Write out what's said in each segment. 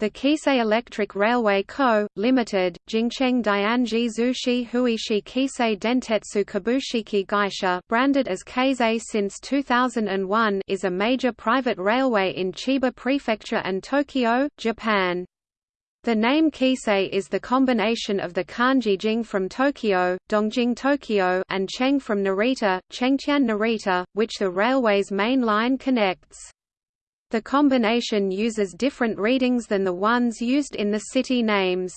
The Keisei Electric Railway Co., Limited, Jingcheng Dianji Zushi Huishi Keisei Dentetsu Kabushiki Gaisha branded as Keisei since 2001 is a major private railway in Chiba Prefecture and Tokyo, Japan. The name Keisei is the combination of the kanji Jing from Tokyo, Dongjing Tokyo and Cheng from Narita, Chengtian Narita, which the railway's main line connects. The combination uses different readings than the ones used in the city names.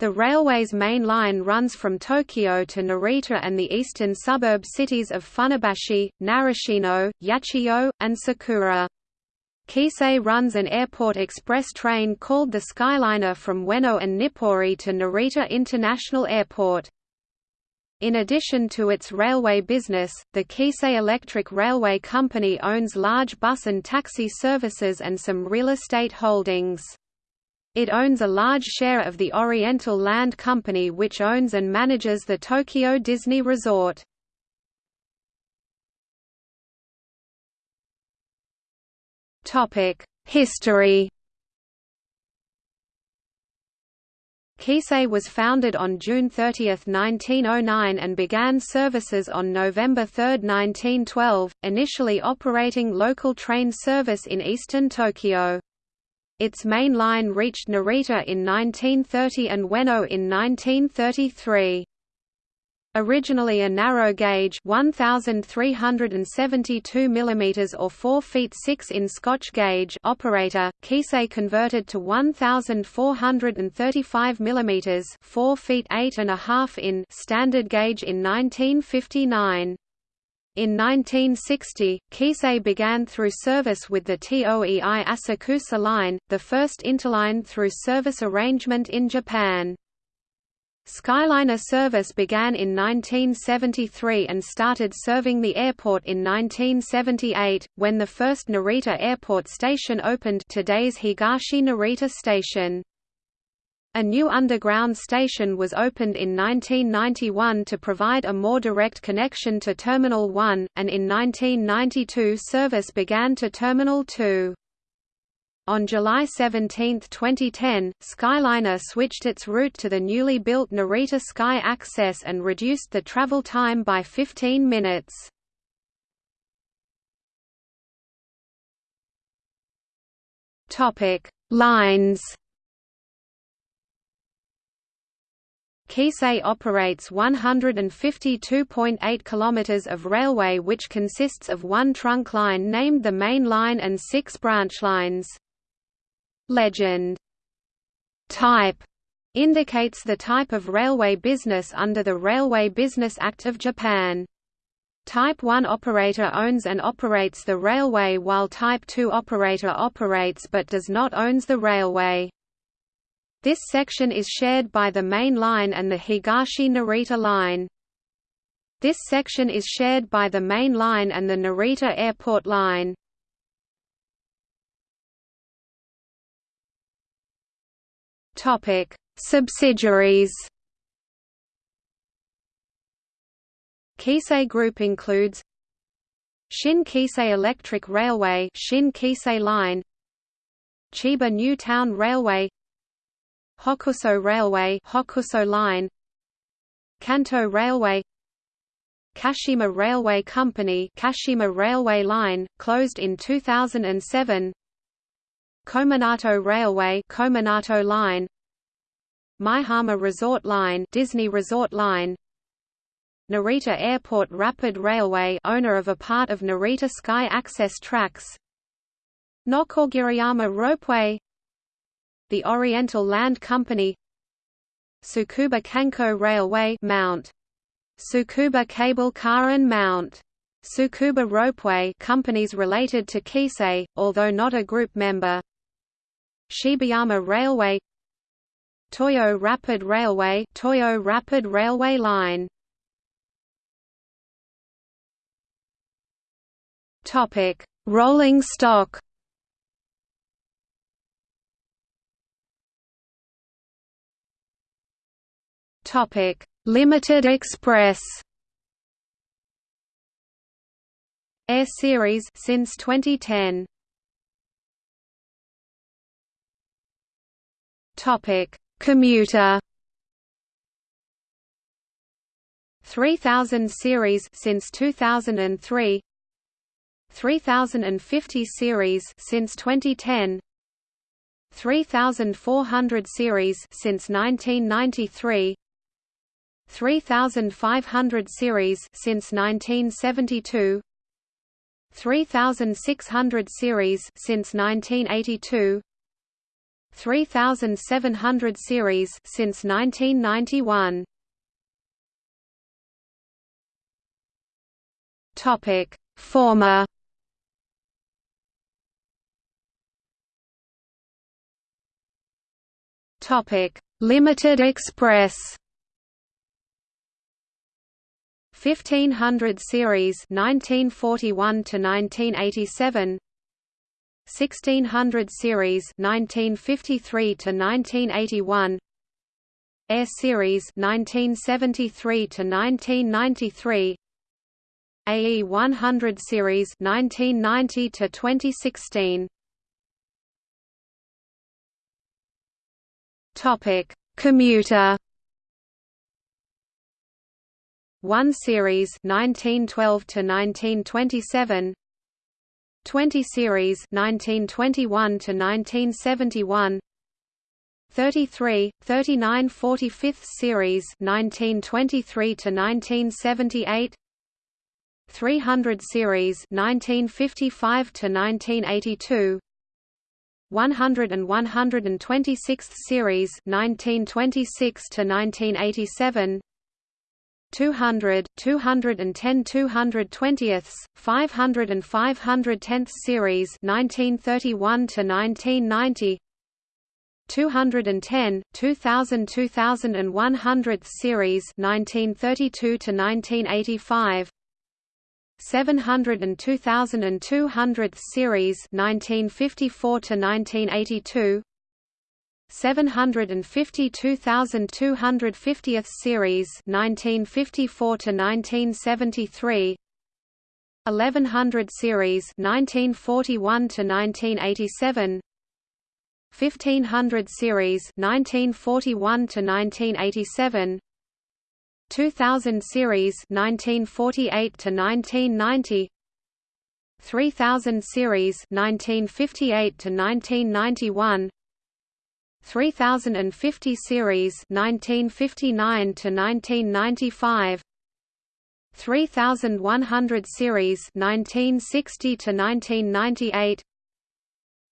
The railway's main line runs from Tokyo to Narita and the eastern suburb cities of Funabashi, Narashino, Yachiyo, and Sakura. Keisei runs an airport express train called the Skyliner from Ueno and Nippori to Narita International Airport. In addition to its railway business, the Keisei Electric Railway Company owns large bus and taxi services and some real estate holdings. It owns a large share of the Oriental Land Company which owns and manages the Tokyo Disney Resort. History Keisei was founded on June 30, 1909 and began services on November 3, 1912, initially operating local train service in eastern Tokyo. Its main line reached Narita in 1930 and Ueno in 1933. Originally a narrow gauge 1372 mm or 4 feet 6 in Scotch gauge operator, Keisei converted to 1435 mm 4 feet 8 and a half in standard gauge in 1959. In 1960, Keisei began through service with the TOEI Asakusa line, the first interline through service arrangement in Japan. Skyliner service began in 1973 and started serving the airport in 1978, when the first Narita Airport station opened today's Higashi Narita Station. A new underground station was opened in 1991 to provide a more direct connection to Terminal 1, and in 1992 service began to Terminal 2. On July 17, 2010, Skyliner switched its route to the newly built Narita Sky Access and reduced the travel time by 15 minutes. Topic: Lines. Keisei operates 152.8 km of railway which consists of one trunk line named the Main Line and six branch lines. Legend type indicates the type of railway business under the Railway Business Act of Japan. Type 1 operator owns and operates the railway while Type 2 operator operates but does not owns the railway. This section is shared by the main line and the Higashi-Narita line. This section is shared by the main line and the Narita Airport line. Topic: Subsidiaries. Keisei Group includes Shin Keisei Electric Railway, Shin Keisei Line, Chiba New Town Railway, Hokuso Railway, Hokuso Line, Kanto Railway, Kashima Railway Company, Kashima Railway Line, closed in 2007. Kominato Railway Kominato Line Maihama Resort Line Disney Resort Line Narita Airport Rapid Railway owner of a part of Narita Sky Access Tracks Nokogiriyama Ropeway The Oriental Land Company Tsukuba Kanko Railway Mount Tsukuba Cable Car and Mount Tsukuba Ropeway companies related to Keisei, although not a group member Shibayama Railway Toyo Rapid Railway Toyo Rapid Railway Line. Topic Rolling stock. Topic Limited Express. AE Series since 2010 Topic: Commuter. 3000 series since 2003 3050 series since 2010 3400 series since 1993 3500 series since 1972 3600 series since 1982 3700 series since 1991 Topic Former. Topic Limited Express. 1500 series 1941 to 1987 1600 series 1953 to 1981 AE Series 1973 to 1993 AE 100 series 1990 to 2016 Topic Commuter. 1 series 1912 to 1927 20 series 1921 to 1971 33 39 45th series 1923 to 1978 300 series 1955 to 1982 100 and 126th series 1926 to 1987 200, 210 220ths, 500 and 510th series 1931 to 1990 210, 2000 2100th series 1932 to 1985 700 and 2200th series 1954 to 1982 752,250th series 1954 to 1973 1100 series 1941 to 1987 1500 series 1941 to 1987 2000 series 1948 to 1990 3000 series 1958 to 1991 3050 series 1959 to 1995 3100 series 1960 to 1998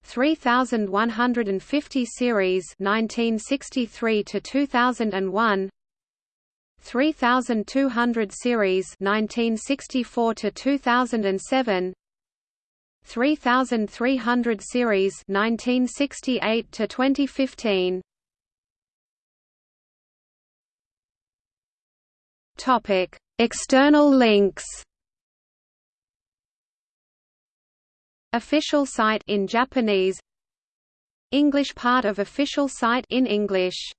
3150 series 1963 to 2001 3200 series 1964 to 2007 3300 series 1968 to 2015 topic external links. Official site in japanese. English part of official site in english